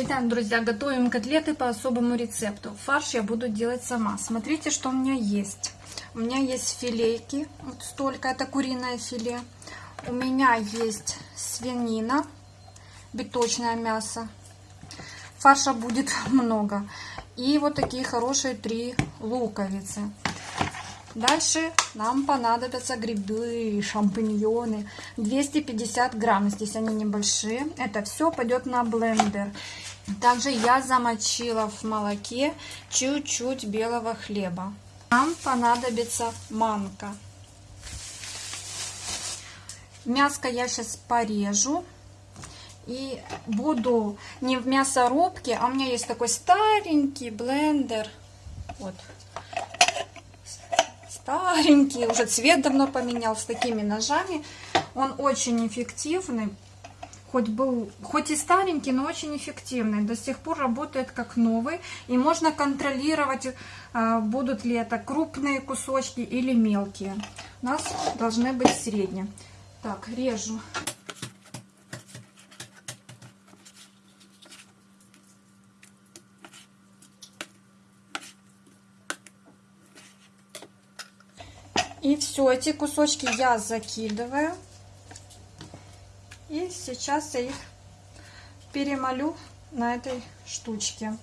Итак, друзья, готовим котлеты по особому рецепту. Фарш я буду делать сама. Смотрите, что у меня есть. У меня есть филейки, вот столько, это куриное филе. У меня есть свинина, биточное мясо. Фарша будет много. И вот такие хорошие три луковицы. Дальше нам понадобятся грибы, шампиньоны. 250 грамм, здесь они небольшие. Это все пойдет на блендер. Также я замочила в молоке чуть-чуть белого хлеба. Нам понадобится манка. Мяско я сейчас порежу. И буду не в мясорубке, а у меня есть такой старенький блендер. Вот. Старенький, уже цвет давно поменял с такими ножами. Он очень эффективный хоть был, хоть и старенький, но очень эффективный. До сих пор работает как новый. И можно контролировать, а, будут ли это крупные кусочки или мелкие. У нас должны быть средние. Так, режу. И все, эти кусочки я закидываю. И сейчас я их перемолю на этой штучке.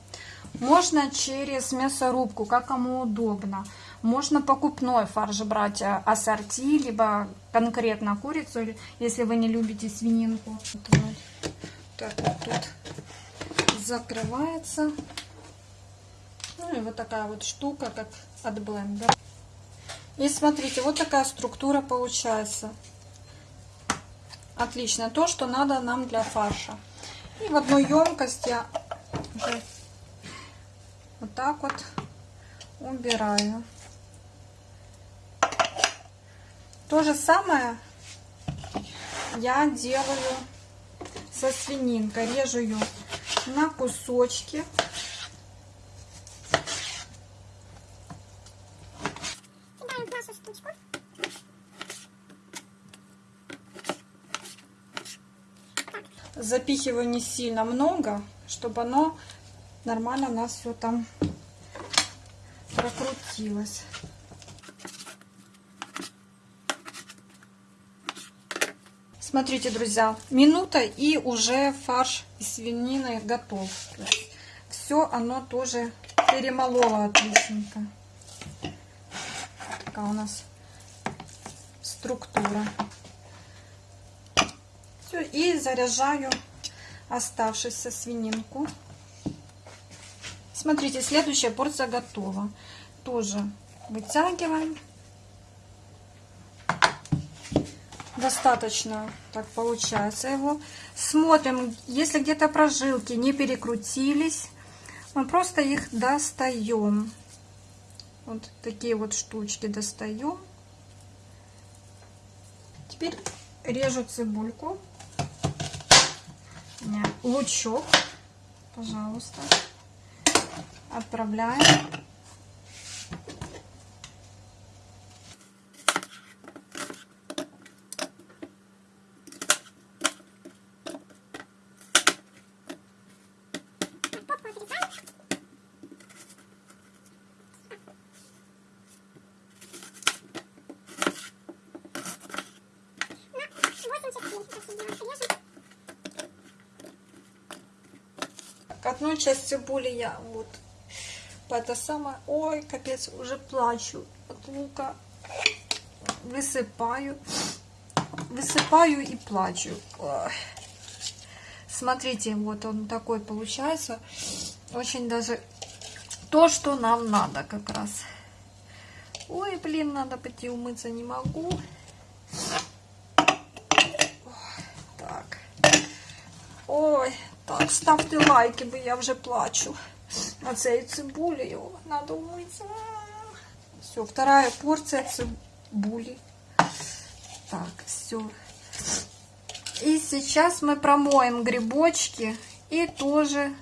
Можно через мясорубку, как кому удобно. Можно покупной фарш брать а, ассорти, либо конкретно курицу, если вы не любите свининку. Так вот тут закрывается. Ну и вот такая вот штука, как от блендера. И смотрите, вот такая структура получается. Отлично. То, что надо нам для фарша. И в одну емкость я уже вот так вот убираю. То же самое я делаю со свининкой. Режу ее на кусочки. Запихиваю не сильно много, чтобы оно нормально у нас все там прокрутилось. Смотрите, друзья, минута и уже фарш из свинины готов. Все оно тоже перемололо отличненько. Такая у нас структура все. И заряжаю оставшуюся свининку. Смотрите, следующая порция готова. Тоже вытягиваем. Достаточно так получается его. Смотрим, если где-то прожилки не перекрутились, мы просто их достаем. Вот такие вот штучки достаем. Теперь режу цибульку лучок, пожалуйста, отправляем. Одну часть цибули я вот по это самое, ой, капец, уже плачу от лука, высыпаю, высыпаю и плачу. Ой. Смотрите, вот он такой получается, очень даже то, что нам надо как раз. Ой, блин, надо пойти умыться, не могу. Так. Ой, так, ставте лайки, бо я вже плачу. А цією цибулею надо умыться. Все, вторая порция цибули. Так, все. И сейчас мы промоем грибочки и тоже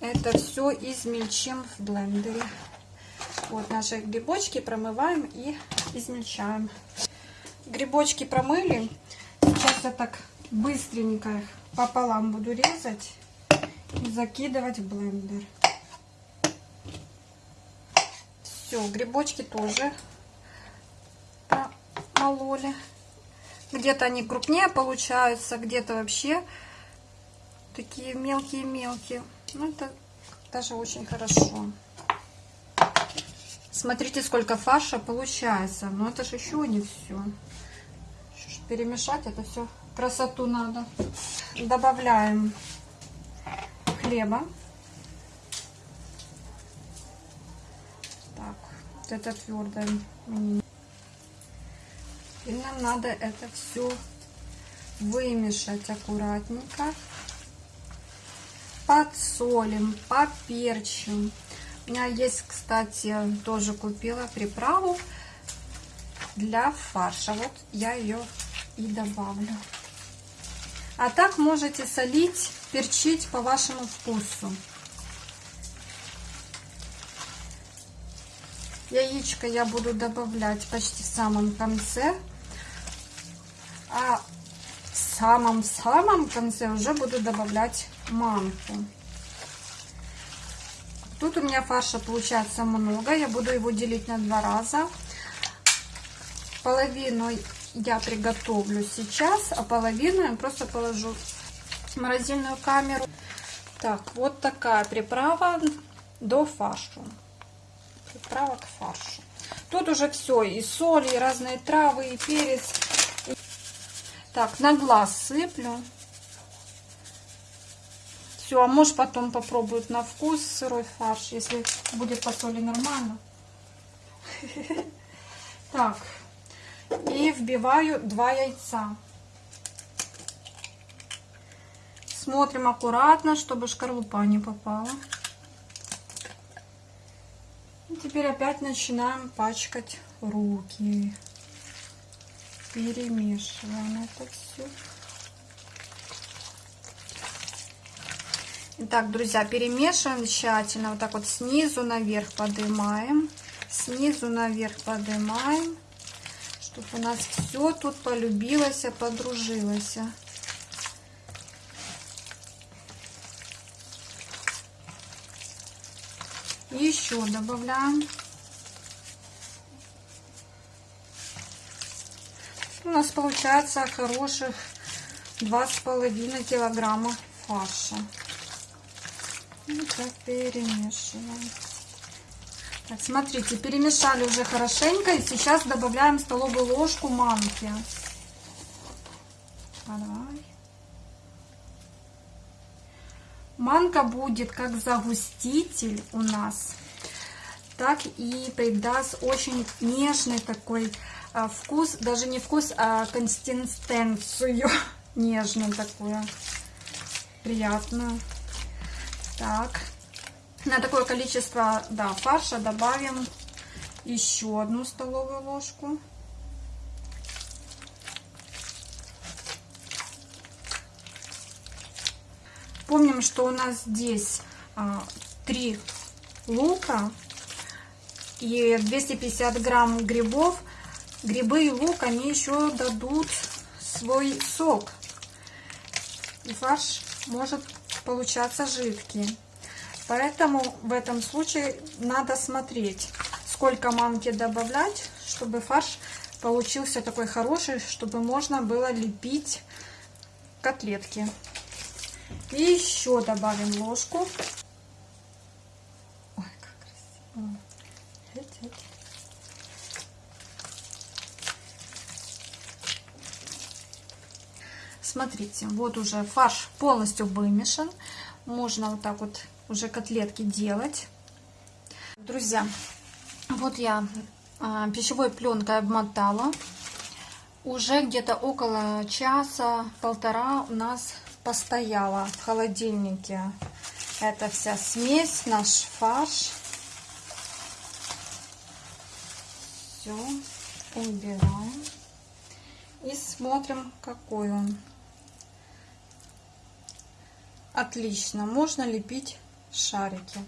это все измельчим в блендере. Вот наши грибочки промываем и измельчаем. Грибочки промыли. Сейчас я так быстренько их пополам буду резать. и закидывать в блендер. Все, грибочки тоже мололи. Где-то они крупнее получаются, где-то вообще такие мелкие-мелкие. Ну, это даже очень хорошо. Смотрите, сколько фарша получается. Но это же еще не все. Перемешать это все. Красоту надо. Добавляем хлеба. Так, вот это твердое. И нам надо это все вымешать аккуратненько. Подсолим, поперчим. У меня есть, кстати, тоже купила приправу для фарша. Вот я ее и добавлю. А так можете солить, перчить по вашему вкусу. Яичко я буду добавлять почти в самом конце. А в самом-самом конце уже буду добавлять манку. Тут у меня фарша получается много. Я буду его делить на два раза. Половину я приготовлю сейчас, а половину я просто положу в морозильную камеру. Так, вот такая приправа до фаршу. Приправа к фаршу. Тут уже все, и соль, и разные травы, и перец. Так, на глаз сыплю. Все, а муж потом попробует на вкус сырой фарш, если будет по соли нормально. Так, вбиваю два яйца. Смотрим аккуратно, чтобы шкарлупа не попала. И теперь опять начинаем пачкать руки перемешиваем это все. Итак, друзья, перемешиваем тщательно. Вот так вот снизу наверх поднимаем. Снизу наверх поднимаем. Чтобы у нас все тут полюбилось, подружилось. Еще добавляем у нас получается хороших два с половиной килограмма фарша. И так перемешиваем. Так, смотрите, перемешали уже хорошенько. И сейчас добавляем столовую ложку манки. Давай. Манка будет как загуститель у нас, так и придаст очень нежный такой а, вкус, даже не вкус, а консистенцию нежную такую, приятную. Так, на такое количество, да, фарша добавим еще одну столовую ложку. Помним, что у нас здесь а, 3 лука и 250 грамм грибов грибы и лук, они еще дадут свой сок. И фарш может получаться жидкий. Поэтому в этом случае надо смотреть, сколько манки добавлять, чтобы фарш получился такой хороший, чтобы можно было лепить котлетки. И еще добавим ложку. Ой, как красиво. Смотрите, вот уже фарш полностью вымешан. Можно вот так вот уже котлетки делать. Друзья, вот я а, пищевой пленкой обмотала. Уже где-то около часа-полтора у нас постояла в холодильнике эта вся смесь, наш фарш. Все, убираем. И смотрим, какой он. Отлично, можно лепить шарики.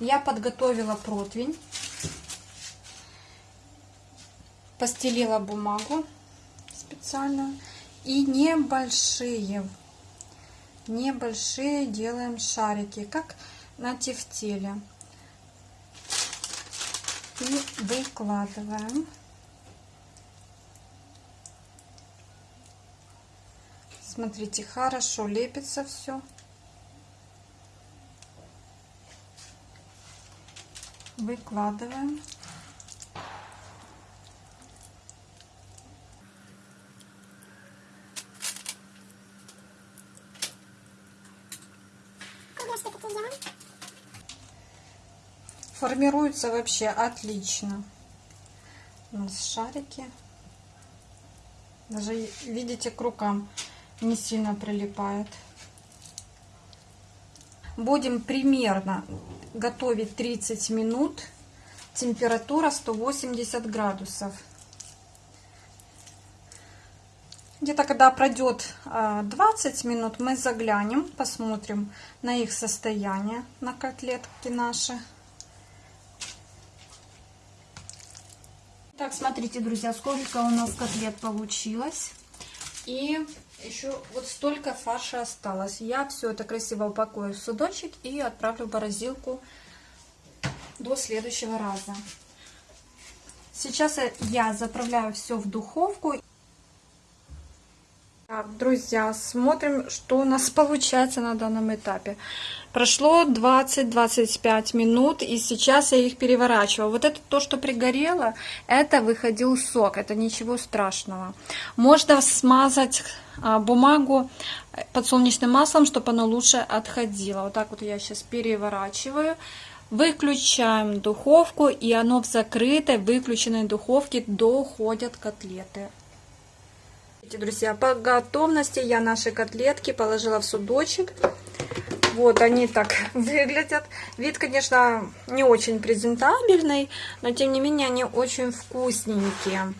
Я подготовила противень, постелила бумагу специально и небольшие небольшие делаем шарики, как на тефтеле. И выкладываем. Смотрите, хорошо лепится все. Выкладываем. Формируется вообще отлично. У нас шарики. Даже, видите, к рукам не сильно прилипает. Будем примерно готовить 30 минут. Температура 180 градусов. Где-то когда пройдет 20 а, минут, мы заглянем, посмотрим на их состояние, на котлетки наши. Так, смотрите, друзья, сколько у нас котлет получилось. И еще вот столько фарша осталось. Я все это красиво упакую в судочек и отправлю в морозилку до следующего раза. Сейчас я заправляю все в духовку. Так, друзья, смотрим, что у нас получается на данном этапе. Прошло 20-25 минут, и сейчас я их переворачиваю. Вот это то, что пригорело, это выходил сок, это ничего страшного. Можно смазать а, бумагу подсолнечным маслом, чтобы оно лучше отходило. Вот так вот я сейчас переворачиваю. Выключаем духовку, и оно в закрытой, выключенной духовке доходят котлеты. Друзья, по готовности я наши котлетки положила в судочек. Вот они так выглядят. Вид, конечно, не очень презентабельный, но тем не менее они очень вкусненькие.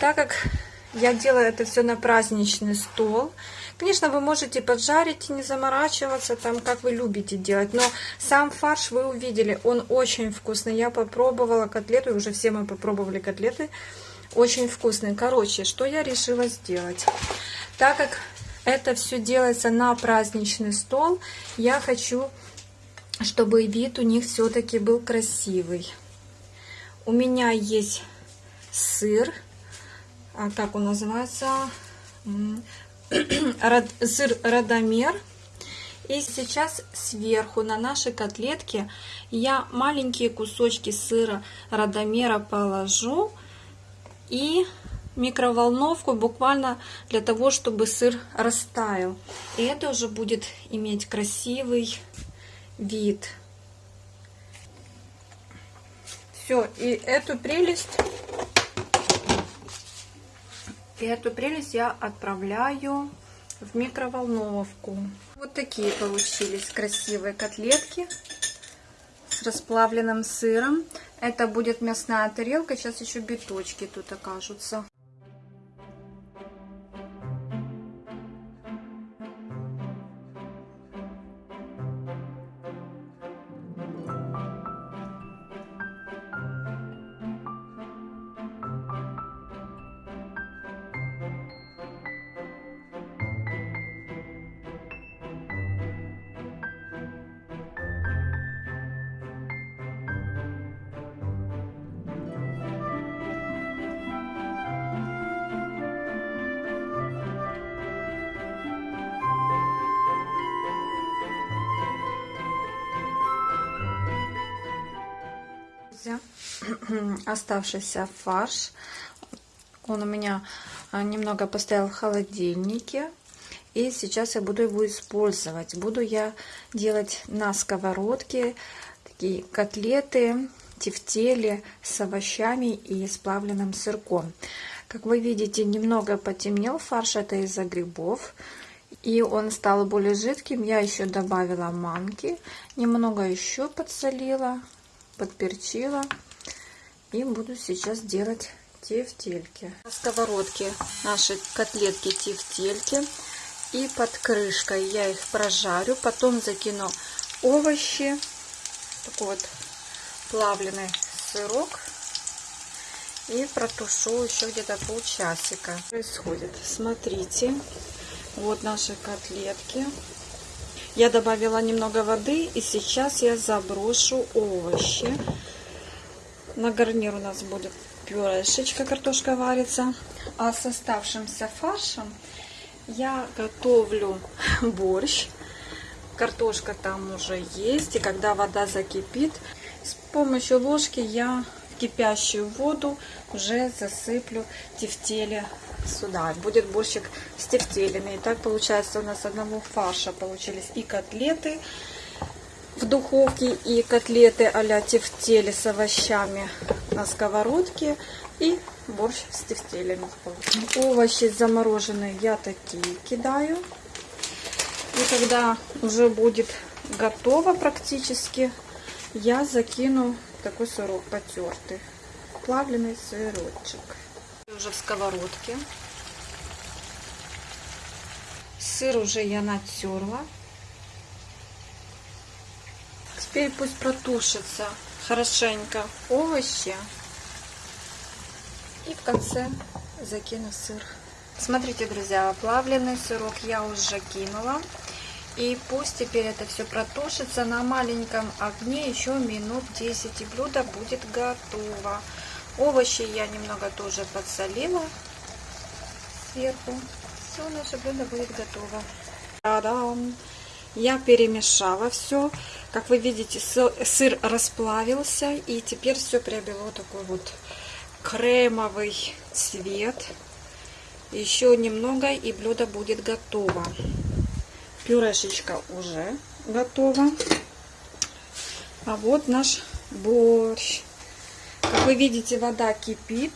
Так как я делаю это все на праздничный стол, Конечно, вы можете поджарить и не заморачиваться, там, как вы любите делать. Но сам фарш вы увидели, он очень вкусный. Я попробовала котлету, уже все мы попробовали котлеты. Очень вкусный. Короче, что я решила сделать? Так как это все делается на праздничный стол, я хочу, чтобы вид у них все-таки был красивый. У меня есть сыр, а как он называется? Сыр Радомер. И сейчас сверху на наши котлетки я маленькие кусочки сыра Радомера положу и микроволновку буквально для того, чтобы сыр растаял. И это уже будет иметь красивый вид. Все, и эту прелесть, и эту прелесть я отправляю в микроволновку. Вот такие получились красивые котлетки с расплавленным сыром. Это будет мясная тарелка. Сейчас еще биточки тут окажутся. оставшийся фарш. Он у меня а, немного постоял в холодильнике. И сейчас я буду его использовать. Буду я делать на сковородке такие котлеты, тефтели с овощами и с плавленным сырком. Как вы видите, немного потемнел фарш, это из-за грибов. И он стал более жидким. Я еще добавила манки, немного еще подсолила подперчила. И буду сейчас делать тефтельки. На сковородке наши котлетки тефтельки. И под крышкой я их прожарю. Потом закину овощи. Такой вот плавленый сырок. И протушу еще где-то полчасика. Происходит. Смотрите. Вот наши котлетки. Я добавила немного воды, и сейчас я заброшу овощи. На гарнир у нас будет пюрешечка, картошка варится. А с оставшимся фаршем я готовлю борщ. Картошка там уже есть. И когда вода закипит, с помощью ложки я в кипящую воду уже засыплю тефтели сюда. Будет борщик с тефтелями. И так получается у нас одного фарша получились и котлеты в духовке, и котлеты а-ля тефтели с овощами на сковородке, и борщ с тефтелями. Овощи замороженные я такие кидаю. И когда уже будет готово практически, я закину такой сырок потертый. Плавленый сырочек уже в сковородке. Сыр уже я натерла. Теперь пусть протушится хорошенько овощи. И в конце закину сыр. Смотрите, друзья, плавленый сырок я уже кинула. И пусть теперь это все протушится на маленьком огне еще минут 10. И блюдо будет готово. Овощи я немного тоже подсолила сверху. Все, наше блюдо будет готово. Та-дам! Я перемешала все. Как вы видите, сыр расплавился. И теперь все приобрело такой вот кремовый цвет. Еще немного и блюдо будет готово. Пюрешечка уже готова. А вот наш борщ. Как вы видите, вода кипит.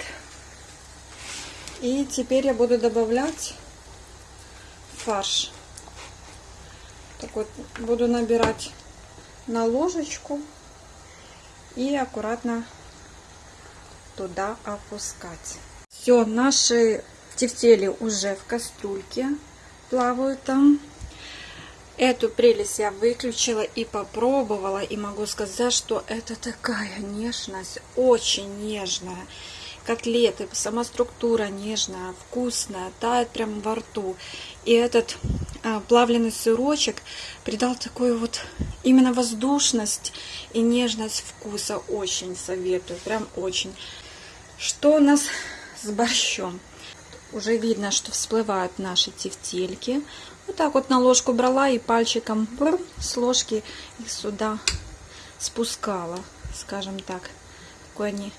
И теперь я буду добавлять фарш. Так вот, буду набирать на ложечку и аккуратно туда опускать. Все, наши тефтели уже в кастрюльке плавают там. Эту прелесть я выключила и попробовала. И могу сказать, что это такая нежность, очень нежная. Котлеты, сама структура нежная, вкусная, тает прямо во рту. И этот а, плавленый сырочек придал такую вот именно воздушность и нежность вкуса. Очень советую, прям очень. Что у нас с борщом? Уже видно, что всплывают наши тефтельки. Вот так вот на ложку брала и пальчиком с ложки их сюда спускала, скажем так. Такой они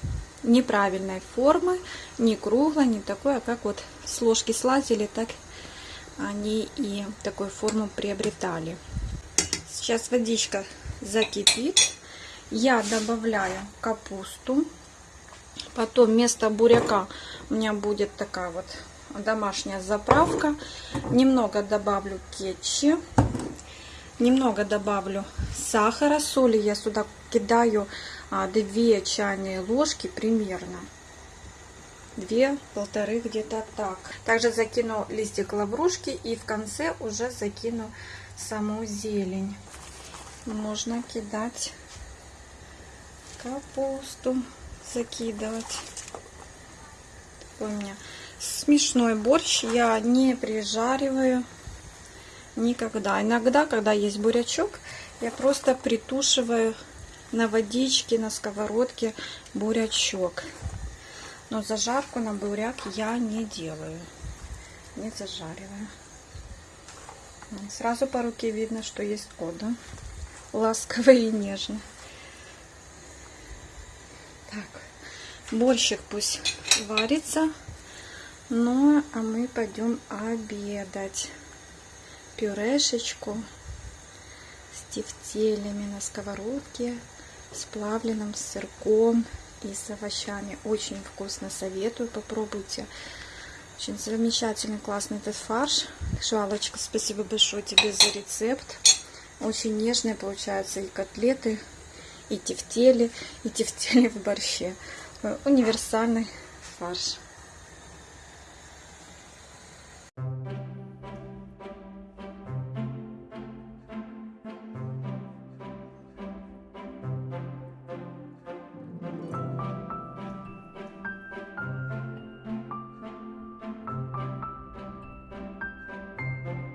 неправильной формы, не круглой, не такой, а как вот с ложки слазили, так они и такую форму приобретали. Сейчас водичка закипит. Я добавляю капусту. Потом вместо буряка у меня будет такая вот домашняя заправка. Немного добавлю кетчи. Немного добавлю сахара, соли. Я сюда кидаю 2 а, чайные ложки примерно. Две, полторы где-то так. Также закину листик лаврушки и в конце уже закину саму зелень. Можно кидать капусту, закидывать. Такой у меня Смешной борщ я не прижариваю никогда. Иногда, когда есть бурячок, я просто притушиваю на водичке, на сковородке бурячок. Но зажарку на буряк я не делаю. Не зажариваю. Сразу по руке видно, что есть кот, да? Ласковый и нежный. Так, борщик пусть варится. Ну, а мы пойдем обедать. Пюрешечку с тефтелями на сковородке, с плавленным сырком и с овощами. Очень вкусно, советую, попробуйте. Очень замечательный, классный этот фарш. Шалочка, спасибо большое тебе за рецепт. Очень нежные получаются и котлеты, и тефтели, и тефтели в борще. Универсальный фарш.